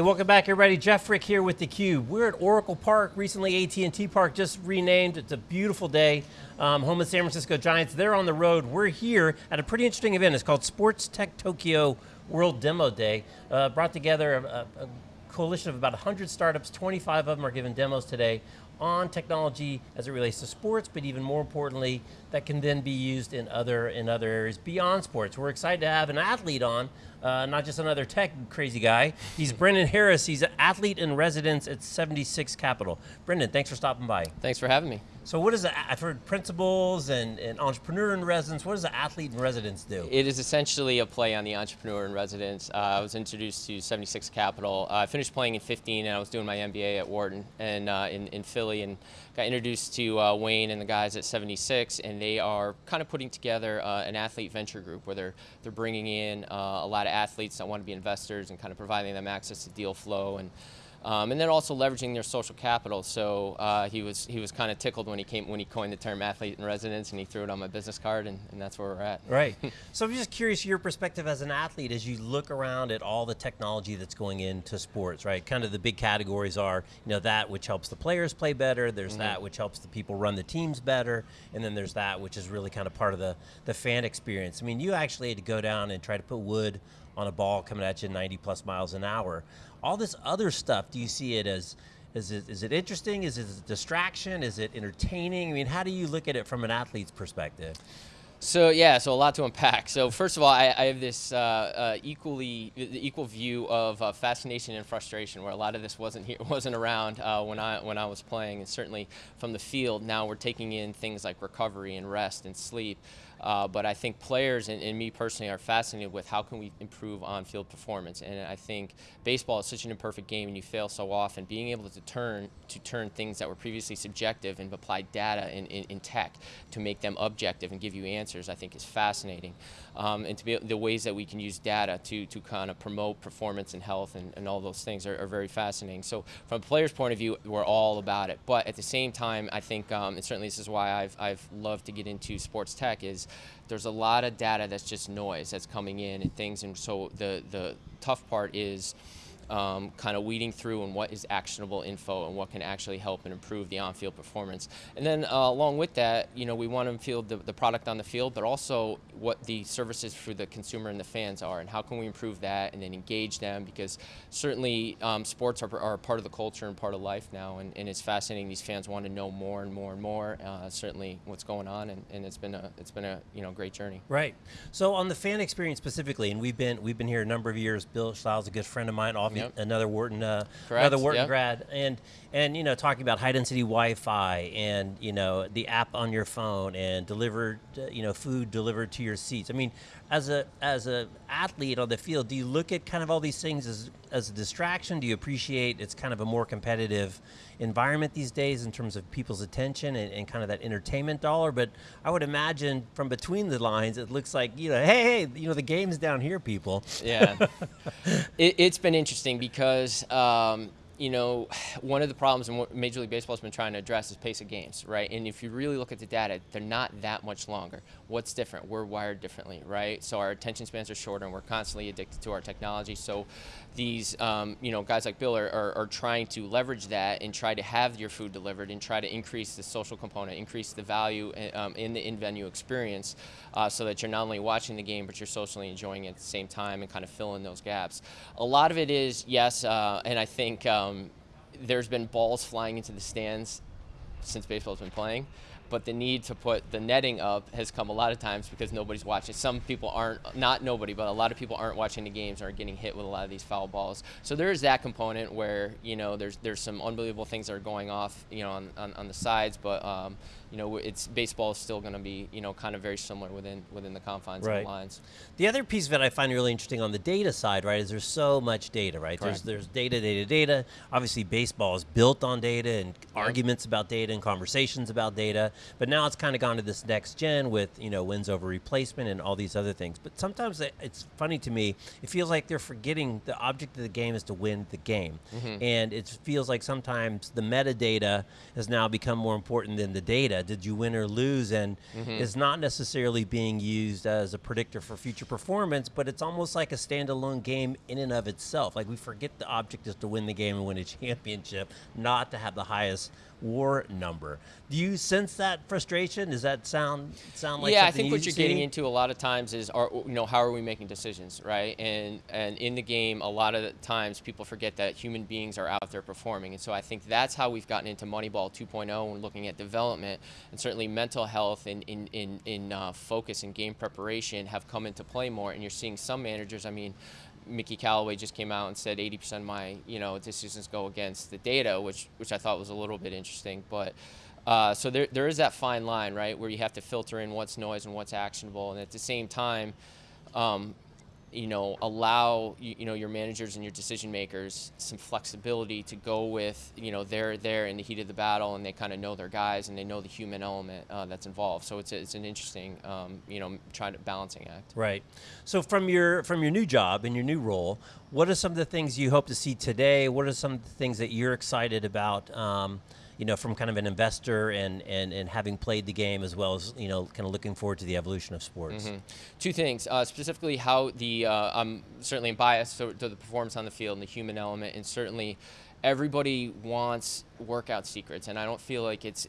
Hey, welcome back everybody. Jeff Frick here with theCUBE. We're at Oracle Park, recently AT&T Park, just renamed. It's a beautiful day. Um, home of San Francisco Giants. They're on the road. We're here at a pretty interesting event. It's called Sports Tech Tokyo World Demo Day. Uh, brought together a, a coalition of about 100 startups, 25 of them are giving demos today on technology as it relates to sports, but even more importantly, that can then be used in other, in other areas beyond sports. We're excited to have an athlete on, uh, not just another tech crazy guy. He's Brendan Harris, he's an athlete in residence at 76 Capital. Brendan, thanks for stopping by. Thanks for having me. So what is, the, I've heard principals and, and entrepreneur in residence, what does the athlete in residence do? It is essentially a play on the entrepreneur in residence. Uh, I was introduced to 76 Capital. Uh, I finished playing in 15 and I was doing my MBA at Wharton and uh, in, in Philly and got introduced to uh, Wayne and the guys at 76 and they are kind of putting together uh, an athlete venture group where they're, they're bringing in uh, a lot of athletes that want to be investors and kind of providing them access to deal flow and um, and then also leveraging their social capital. So uh, he was he was kind of tickled when he came when he coined the term athlete in residence, and he threw it on my business card, and, and that's where we're at. Right. so I'm just curious your perspective as an athlete as you look around at all the technology that's going into sports. Right. Kind of the big categories are you know that which helps the players play better. There's mm -hmm. that which helps the people run the teams better, and then there's that which is really kind of part of the the fan experience. I mean, you actually had to go down and try to put wood on a ball coming at you 90 plus miles an hour. All this other stuff, do you see it as, is it, is it interesting? Is it a distraction? Is it entertaining? I mean, how do you look at it from an athlete's perspective? So yeah, so a lot to unpack. So first of all, I, I have this uh, uh, equally the equal view of uh, fascination and frustration, where a lot of this wasn't here, wasn't around uh, when I when I was playing, and certainly from the field. Now we're taking in things like recovery and rest and sleep. Uh, but I think players and, and, me personally are fascinated with how can we improve on-field performance. And I think baseball is such an imperfect game and you fail so often. Being able to turn to turn things that were previously subjective and apply data in, in tech to make them objective and give you answers, I think is fascinating. Um, and to be the ways that we can use data to, to kind of promote performance and health and, and all those things are, are, very fascinating. So from a player's point of view, we're all about it. But at the same time, I think, um, and certainly this is why I've, I've loved to get into sports tech is there's a lot of data that's just noise that's coming in and things. And so the, the tough part is um, kind of weeding through and what is actionable info and what can actually help and improve the on-field performance. And then uh, along with that, you know, we want to feel the, the product on the field, but also what the services for the consumer and the fans are and how can we improve that and then engage them because certainly um, sports are, are part of the culture and part of life now and, and it's fascinating. These fans want to know more and more and more, uh, certainly what's going on and, and it's been a, it's been a you know, great journey. Right. So on the fan experience specifically, and we've been, we've been here a number of years, Bill Stiles, a good friend of mine, obviously yep. another Wharton, uh, another Wharton yep. grad, and and you know talking about high density Wi-Fi and you know the app on your phone and delivered, uh, you know, food delivered to your seats. I mean, as a as a athlete on the field, do you look at kind of all these things as as a distraction? Do you appreciate it's kind of a more competitive environment these days in terms of people's attention and, and kind of that entertainment dollar? But I would imagine from between the lines, it looks like you know, hey, hey, you know, the game's down here, people. Yeah, it, has been interesting because. Um, you know, one of the problems and what Major League Baseball has been trying to address is pace of games, right? And if you really look at the data, they're not that much longer. What's different? We're wired differently, right? So our attention spans are shorter and we're constantly addicted to our technology. So these, um, you know, guys like Bill are, are, are, trying to leverage that and try to have your food delivered and try to increase the social component, increase the value eh, um, in the in-venue experience uh, so that you're not only watching the game, but you're socially enjoying it at the same time and kind of fill in those gaps. A lot of it is, yes, uh, and I think um, um, there's been balls flying into the stands since baseball's been playing, but the need to put the netting up has come a lot of times because nobody's watching. Some people aren't, not nobody, but a lot of people aren't watching the games are getting hit with a lot of these foul balls. So there is that component where, you know, there's there's some unbelievable things that are going off, you know, on, on, on the sides, but um, you know, it's baseball is still going to be, you know, kind of very similar within within the confines right. of the lines. The other piece of it I find really interesting on the data side, right, is there's so much data, right? Correct. There's there's data, data, data. Obviously, baseball is built on data and arguments about data and conversations about data. But now it's kind of gone to this next gen with you know wins over replacement and all these other things. But sometimes it's funny to me. It feels like they're forgetting the object of the game is to win the game, mm -hmm. and it feels like sometimes the metadata has now become more important than the data did you win or lose, and Mm-hmm. is not necessarily being used as a predictor for future performance, but it's almost like a standalone game in and of itself. Like we forget the object is to win the game and win a championship, not to have the highest WAR number. Do you sense that frustration? Does that sound sound like yeah, I think what you you're getting into a lot of times is, are, you know, how are we making decisions, right? And and in the game, a lot of the times people forget that human beings are out there performing, and so I think that's how we've gotten into Moneyball 2.0 and looking at development, and certainly mental health and in in in uh, focus and game preparation have come into play more. And you're seeing some managers, I mean. Mickey Callaway just came out and said 80% of my, you know, decisions go against the data, which which I thought was a little bit interesting. But uh, so there, there is that fine line, right, where you have to filter in what's noise and what's actionable, and at the same time, um, you know, allow you, you know your managers and your decision makers some flexibility to go with, you know, they're there in the heat of the battle and they kind of know their guys and they know the human element uh, that's involved. So it's a, it's an interesting, um, you know, trying to balancing act. Right. So from your from your new job and your new role, what are some of the things you hope to see today? What are some of the things that you're excited about? Um, you know, from kind of an investor and, and, and having played the game as well as, you know, kind of looking forward to the evolution of sports. Mm-hmm. Two things, uh, specifically how the uh, I'm certainly biased to, to the performance on the field and the human element, and certainly everybody wants workout secrets, and I don't feel like it's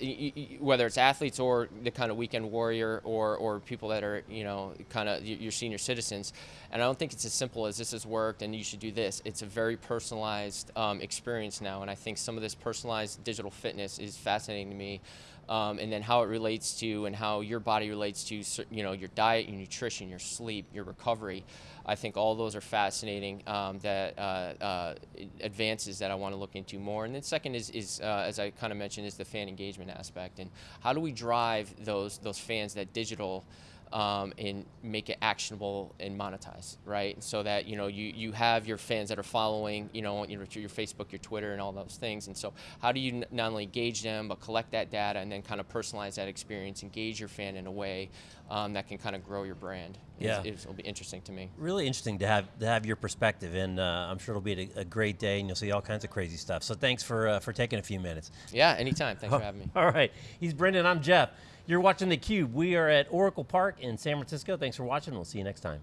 whether it's athletes or the kind of weekend warrior or or people that are you know kind of your senior citizens, and I don't think it's as simple as this has worked and you should do this. It's a very personalized um, experience now, and I think some of this personalized digital fitness is fascinating to me um, and then how it relates to and how your body relates to you know your diet, your nutrition, your sleep, your recovery. I think all those are fascinating um, that uh, uh, advances that I want to look into more. And then second is, is uh, as I kind of mentioned, is the fan engagement aspect and how do we drive those those fans that digital um, and make it actionable and monetize, right? So that you know you, you have your fans that are following, you know, your, your Facebook, your Twitter, and all those things. And so, how do you not only engage them, but collect that data and then kind of personalize that experience, engage your fan in a way um, that can kind of grow your brand? Yeah. It's- it'll be interesting to me. Really interesting to have to have your perspective, and uh, I'm sure it'll be a, a great day, and you'll see all kinds of crazy stuff. So thanks for uh, for taking a few minutes. Yeah, anytime. Thanks for having me. All right, he's Brendan. I'm Jeff. You're watching the Cube. We are at Oracle Park in San Francisco. Thanks for watching. We'll see you next time.